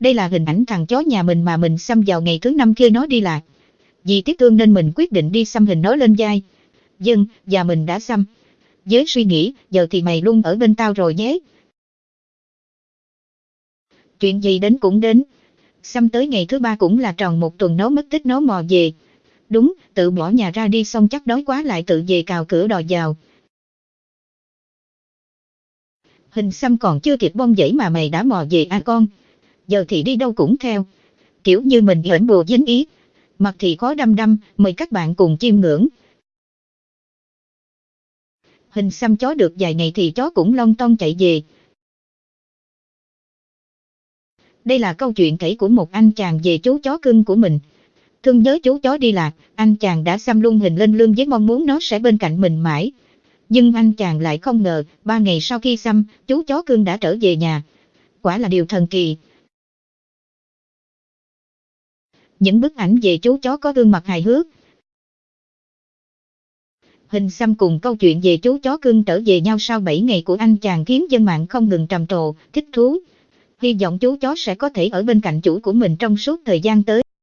Đây là hình ảnh thằng chó nhà mình mà mình xăm vào ngày thứ năm kia nó đi lạc. Vì tiếc thương nên mình quyết định đi xăm hình nó lên vai. Dân, và mình đã xăm. Với suy nghĩ, giờ thì mày luôn ở bên tao rồi nhé. Chuyện gì đến cũng đến. Xăm tới ngày thứ ba cũng là tròn một tuần nó mất tích nó mò về. Đúng, tự bỏ nhà ra đi xong chắc đói quá lại tự về cào cửa đòi vào. Hình xăm còn chưa kịp bong dãy mà mày đã mò về à con. Giờ thì đi đâu cũng theo. Kiểu như mình hển bùa dính ý. Mặt thì khó đăm đăm, mời các bạn cùng chiêm ngưỡng. Hình xăm chó được vài ngày thì chó cũng long ton chạy về. Đây là câu chuyện kể của một anh chàng về chú chó cưng của mình. Thương nhớ chú chó đi lạc, anh chàng đã xăm luôn hình lên lương với mong muốn nó sẽ bên cạnh mình mãi. Nhưng anh chàng lại không ngờ, ba ngày sau khi xăm, chú chó cưng đã trở về nhà. Quả là điều thần kỳ. Những bức ảnh về chú chó có gương mặt hài hước. Hình xăm cùng câu chuyện về chú chó cưng trở về nhau sau 7 ngày của anh chàng khiến dân mạng không ngừng trầm trồ, thích thú. Hy vọng chú chó sẽ có thể ở bên cạnh chủ của mình trong suốt thời gian tới.